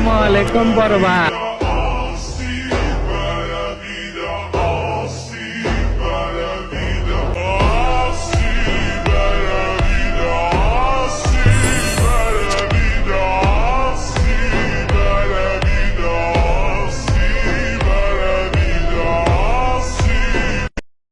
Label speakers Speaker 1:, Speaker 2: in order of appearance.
Speaker 1: আসসালামু আলাইকুম বড়